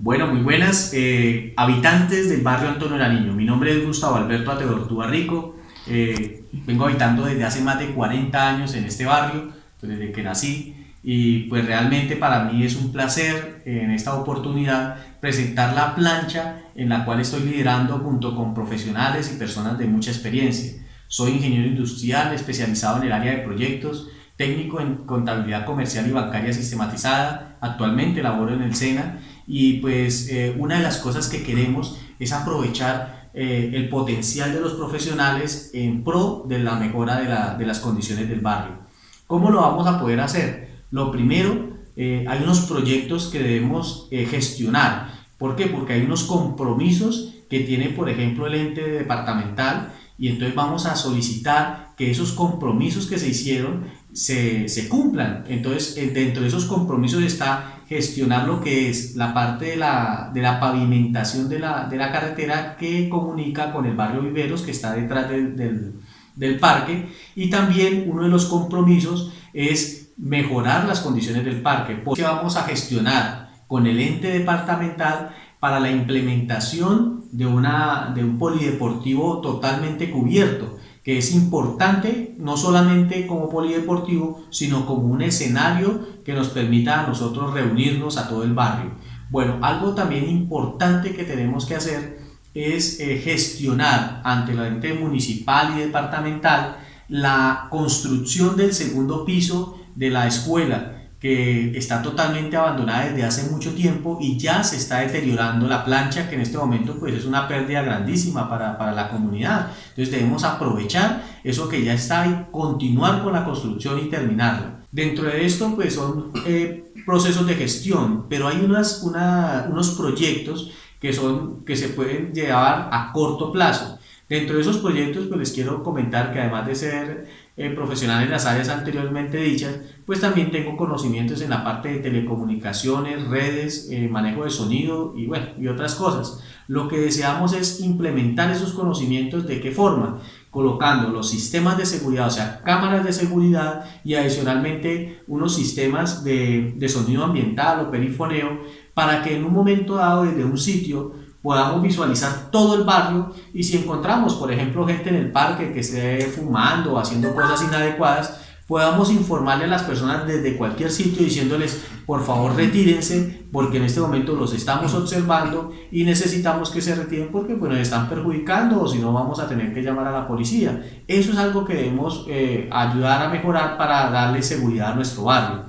Bueno, muy buenas eh, habitantes del barrio Antonio Nariño. Mi nombre es Gustavo Alberto Ateortúa Rico. Eh, vengo habitando desde hace más de 40 años en este barrio, pues, desde que nací. Y pues realmente para mí es un placer en esta oportunidad presentar la plancha en la cual estoy liderando junto con profesionales y personas de mucha experiencia. Soy ingeniero industrial especializado en el área de proyectos, técnico en contabilidad comercial y bancaria sistematizada. Actualmente laboro en el SENA y pues eh, una de las cosas que queremos es aprovechar eh, el potencial de los profesionales en pro de la mejora de, la, de, las condiciones del barrio. ¿Cómo lo vamos a poder hacer? Lo primero, eh, hay unos proyectos que debemos gestionar. ¿Por qué? Porque hay unos compromisos que tiene, por ejemplo, el ente departamental y entonces vamos a solicitar que esos compromisos que se hicieron se, se cumplan. Entonces, dentro de esos compromisos está gestionar lo que es la parte de la, de la pavimentación de la, de la, carretera que comunica con el barrio Viveros que está detrás del, del parque. Y también uno de los compromisos es mejorar las condiciones del parque. Porque vamos a gestionar con el ente departamental para la implementación de, una, de un polideportivo totalmente cubierto que es importante no solamente como polideportivo, sino como un escenario que nos permita a nosotros reunirnos a todo el barrio. Bueno, algo también importante que tenemos que hacer es eh, gestionar ante la ente municipal y departamental la construcción del segundo piso de la escuela que está totalmente abandonada desde hace mucho tiempo y ya se está deteriorando la plancha que en este momento pues es una pérdida grandísima para, para la comunidad. Entonces debemos aprovechar eso que ya está y continuar con la construcción y terminarla. Dentro de esto pues son eh, procesos de gestión, pero hay unas, una, unos proyectos que, son, que se pueden llevar a corto plazo. Dentro de esos proyectos pues les quiero comentar que además de ser eh, profesional en las áreas anteriormente dichas, pues también tengo conocimientos en la parte de telecomunicaciones, redes, eh, manejo de sonido y bueno, y otras cosas. Lo que deseamos es implementar esos conocimientos de qué forma, colocando los sistemas de seguridad, o sea, cámaras de seguridad y adicionalmente unos sistemas de, de sonido ambiental o perifoneo para que en un momento dado desde un sitio podamos visualizar todo el barrio y si encontramos, por ejemplo, gente en el parque que esté fumando o haciendo cosas inadecuadas, podamos informarle a las personas desde cualquier sitio diciéndoles por favor retírense porque en este momento los estamos observando y necesitamos que se retiren porque pues, nos están perjudicando o si no vamos a tener que llamar a la policía. Eso es algo que debemos eh, ayudar a mejorar para darle seguridad a nuestro barrio.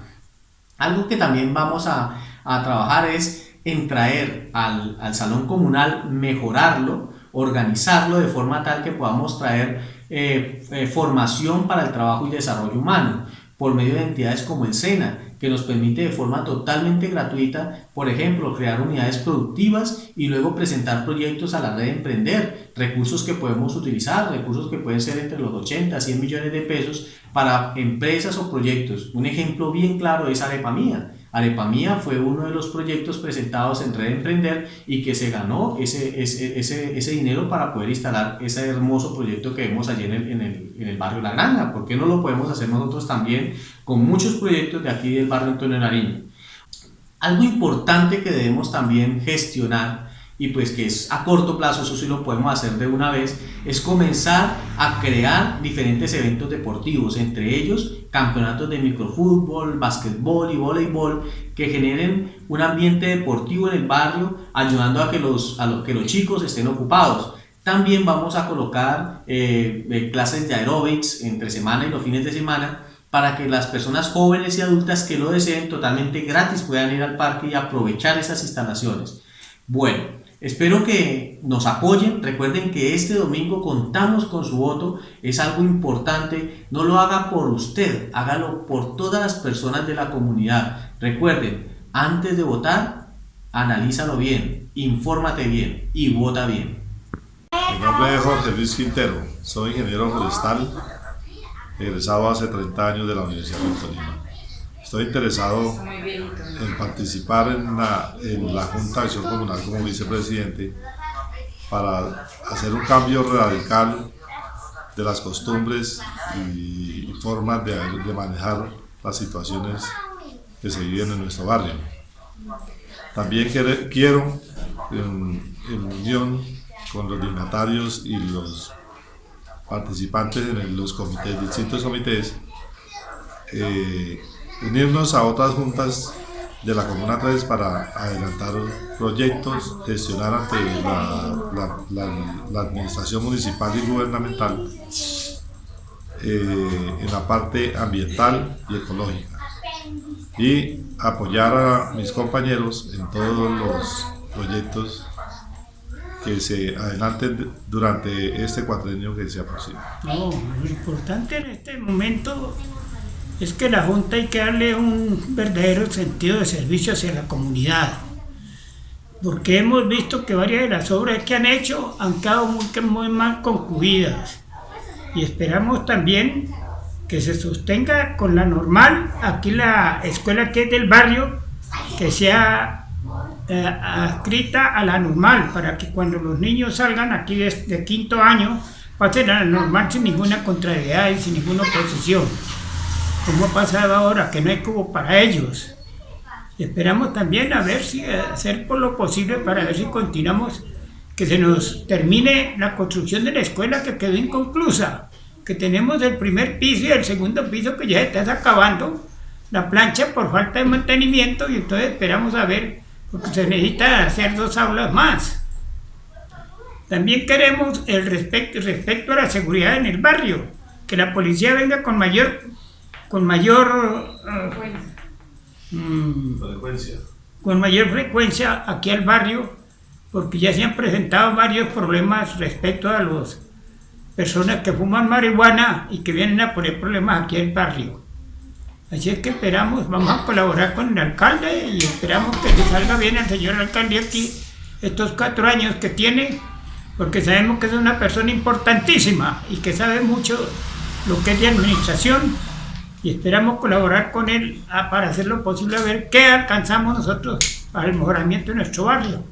Algo que también vamos a, a trabajar es en traer al, al, salón comunal, mejorarlo, organizarlo de forma tal que podamos traer eh, eh, formación para el trabajo y desarrollo humano por medio de entidades como el SENA, que nos permite de forma totalmente gratuita, por ejemplo, crear unidades productivas y luego presentar proyectos a la red de Emprender, recursos que podemos utilizar, recursos que pueden ser entre los 80 a 100 millones de pesos para empresas o proyectos. Un ejemplo bien claro es Arepa Mía. Arepa Mía fue uno de los proyectos presentados en Red Emprender y que se ganó ese, ese, ese, ese dinero para poder instalar ese hermoso proyecto que vemos allí en el, en el, en el barrio La Granja. ¿Por qué no lo podemos hacer nosotros también con muchos proyectos de aquí del barrio Antonio Nariño? Algo importante que debemos también gestionar y pues que es a corto plazo, eso sí lo podemos hacer de una vez, es comenzar a crear diferentes eventos deportivos, entre ellos campeonatos de microfútbol, básquetbol y voleibol, que generen un ambiente deportivo en el barrio, ayudando a que los, a que los chicos estén ocupados. También vamos a colocar eh, eh, clases de aeróbics entre semana y los fines de semana, para que las personas jóvenes y adultas que lo deseen totalmente gratis puedan ir al parque y aprovechar esas instalaciones. Bueno, Espero que nos apoyen. Recuerden que este domingo contamos con su voto. Es algo importante. No lo haga por usted, hágalo por todas las personas de la comunidad. Recuerden, antes de votar, analízalo bien, infórmate bien y vota bien. Mi nombre es Jorge Luis Quintero. Soy ingeniero forestal, egresado hace 30 años de la Universidad de Tolima. Estoy interesado en participar en la, en la Junta de Acción Comunal como vicepresidente para hacer un cambio radical de las costumbres y formas de, de manejar las situaciones que se viven en nuestro barrio. También quiero, en, unión con los dignatarios y los participantes en los comités, distintos comités, eh, unirnos a otras juntas de la Comuna 3 para adelantar proyectos, gestionar ante la, administración municipal y gubernamental eh, en la parte ambiental y ecológica y apoyar a mis compañeros en todos los proyectos que se adelanten durante este cuatrenio que se aproxima. No, lo importante en este momento es que la Junta hay que darle un verdadero sentido de servicio hacia la comunidad. Porque hemos visto que varias de las obras que han hecho han quedado muy, muy mal concluidas. Y esperamos también que se sostenga con la normal, aquí la escuela que es del barrio, que sea eh, adscrita a la normal, para que cuando los niños salgan aquí de, quinto año, pasen a la normal sin ninguna contrariedad y sin ninguna oposición como ha pasado ahora, que no hay cubo para ellos. Esperamos también a ver si hacer por lo posible para ver si continuamos, que se nos termine la construcción de la escuela que quedó inconclusa, que tenemos el primer piso y el segundo piso que ya está acabando la plancha por falta de mantenimiento y entonces esperamos a ver, porque se necesita hacer dos aulas más. También queremos el respecto, respecto a la seguridad en el barrio, que la policía venga con mayor con mayor mm, frecuencia. con mayor frecuencia aquí al barrio, porque ya se han presentado varios problemas respecto a las personas que fuman marihuana y que vienen a poner problemas aquí al barrio. Así es que esperamos, vamos a colaborar con el alcalde y esperamos que le salga bien al señor alcalde aquí estos cuatro años que tiene, porque sabemos que es una persona importantísima y que sabe mucho lo que es de administración y esperamos colaborar con él ah, para hacer lo posible a ver qué alcanzamos nosotros para el mejoramiento de nuestro barrio.